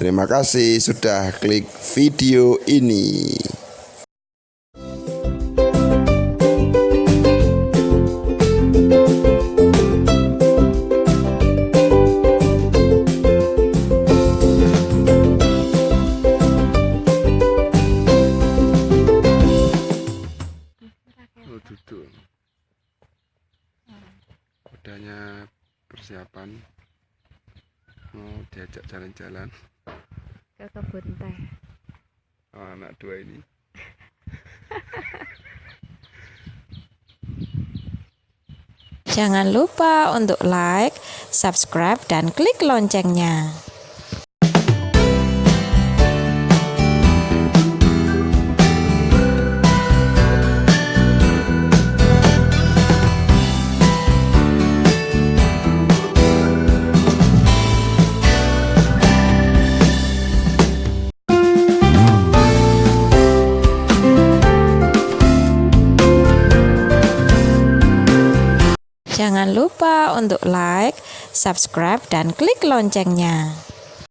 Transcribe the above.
Terima kasih sudah klik video ini. Persiapan mau diajak jalan-jalan. Ke kebun teh Oh, anak dua ini. jangan lupa untuk like subscribe dan klik loncengnya Jangan lupa untuk like, subscribe, dan klik loncengnya.